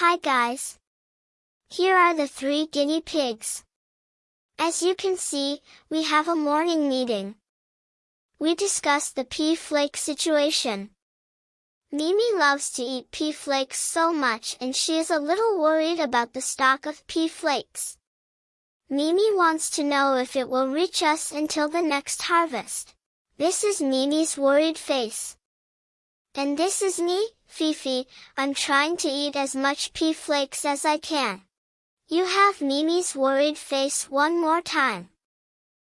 Hi guys! Here are the three guinea pigs. As you can see, we have a morning meeting. We discussed the pea flake situation. Mimi loves to eat pea flakes so much and she is a little worried about the stock of pea flakes. Mimi wants to know if it will reach us until the next harvest. This is Mimi's worried face. And this is me, Fifi, I'm trying to eat as much pea flakes as I can. You have Mimi's worried face one more time.